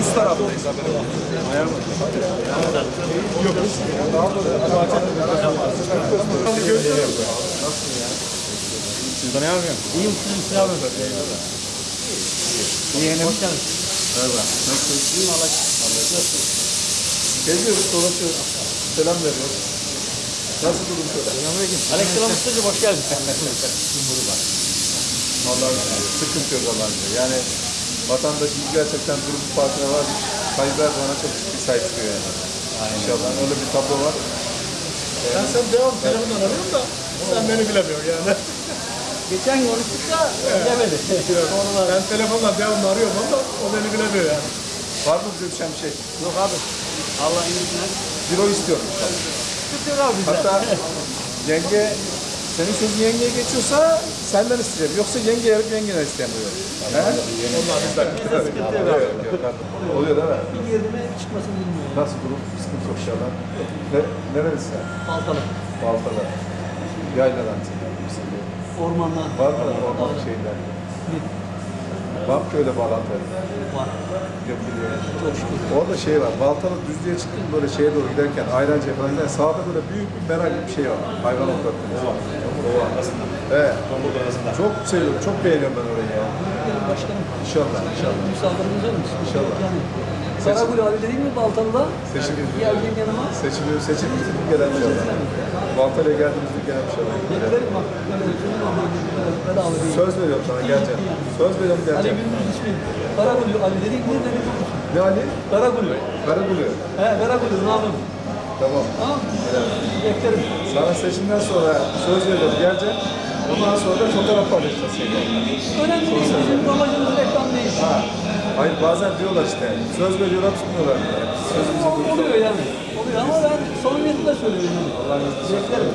Üst taraftayız haberim. Yok. Daha Siz tanıyor musun? İyiyim siz abi. Yeğenim. Merhaba. Nasılsın? İyiyim Allah Geziyoruz, dolaşıyoruz. Selam veriyoruz. Nasıl durum şöyle? Aleykümselam Ustacığım hoş geldin. Vallahi sıkıntı yok izniyle. Yani vatandaşımız gerçekten durum farkına var. Tayyip Erdoğan'a çok ciddi sahip çıkıyor yani. İnşallah öyle bir tablo var. Ben sen devam telefondan arıyorum da sen beni bilemiyorsun yani. Geçen konuştuk da bilemedi. Sonra Ben telefonla devamlı arıyorum ama o beni bilemiyor yani. Var mı bize düşen bir şey? yok abi. Allah iyisinden. Biro istiyorum. Tutuyor abi bize. Hatta yenge, senin sözün yengeye geçiyorsa senden isteyeceğim. Yoksa yenge yarıp yengene istemiyor. He? Onlar bizden. Oluyor, Oluyor değil mi? bir yerime çıkmasını bilmiyorum. Nasıl durum? Sıkıntı yok inşallah. Ne, nerelisin sen? Baltalı. Baltada. Yayladan. Ormanlar. Var mı orman şeyler? Var mı köyde bağlantı? Var. Yok biliyorum. Çok şükür. Orada şey var, Baltalı düzlüğe çıktım böyle şeye doğru giderken, Ayrancı'ya falan giderken sağda böyle büyük bir merak bir şey var. Hayvan otlattığı. Ova. Evet. Çok seviyorum, çok beğeniyorum ben orayı ya. Benim başkanım. İnşallah, inşallah. Müsaadenizle mi? İnşallah. Yani. Karagül abi dediğim mi Baltalı'da? Seçiliyor. Geldiğim yanıma. Seçiliyor, seçilmiştir bir gelen inşallah. Baltalı'ya geldiğimizde gelen inşallah. Beklerim bak. Böyle sözüm var. böyle Bedava değil. Söz veriyorum sana geleceğim. Söz veriyorum Ali geleceğim. Gündüz ismi. Karagül Ali dediğim ne demek? Ne Ali? Karagül. Karagülü. He Karagül ne yapayım? Tamam. Tamam. Beklerim. Sana seçimden sonra söz veriyorum geleceğim. Ondan sonra da fotoğraf paylaşacağız. Önemli değil. Bizim amacımız reklam değil. Ha. Hayır bazen diyorlar işte söz veriyorlar tutmuyorlar. Sözümüzü Ol- Oluyor yani. Oluyor ama ben samimiyetle söylüyorum. yani. Allah'ın izniyle. Beklerim.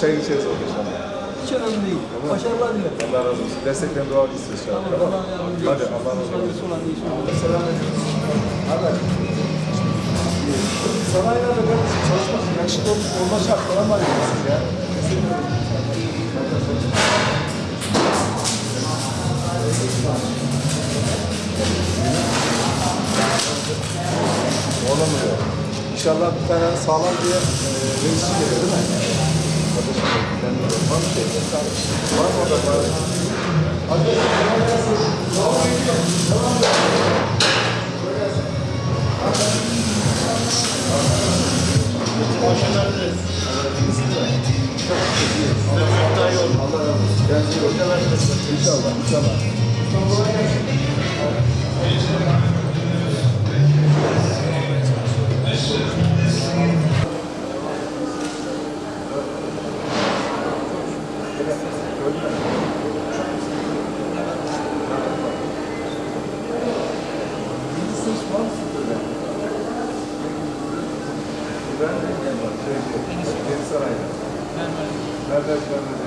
Çay içeriz oldu inşallah. Hiç önemli değil. Başarılar dilerim. Allah razı olsun. Desteklerin dua etsin inşallah. Allah yardımcı Hadi olsun. Allah razı olsun. Selam. Sanayilerde kardeşim çalışmak yakışıklı ol- olma şart falan var ya siz ya. Olamıyor. İnşallah bir tane sağlam bir e, reisi geliyor değil mi? Kardeşim, ben de var mı şey? Var mı orada? Var. Hadi. Allah razı olsun. Kendinize iyi bakın. İnşallah, inşallah. Ben de şey, Yeni Saray'da. Nerede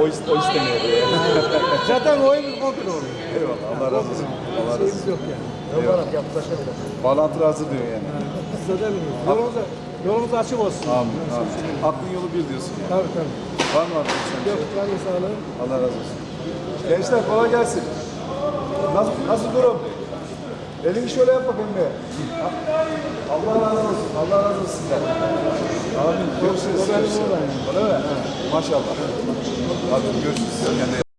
o, o istemiyor diye. Zaten oyumuz kontrol oluyor. Eyvallah. Allah razı olsun. Allah razı olsun. yok yani. Yaparak yaklaşabilir. Bağlantı hazır diyor yani. Siz de demiyoruz. Yolumuz, yolumuz açık olsun. Amin. Amin. Aklın yolu bir diyorsun yani. Tabii tabii. Var mı şey? Yok, can sağlığı. Allah razı olsun. Gençler kolay gelsin. Nasıl, nasıl durum? Elini şöyle yap bakayım bir. Allah razı olsun. Allah razı olsun sizden. Amin. Görüşürüz. Maşallah. Hadi görüşürüz.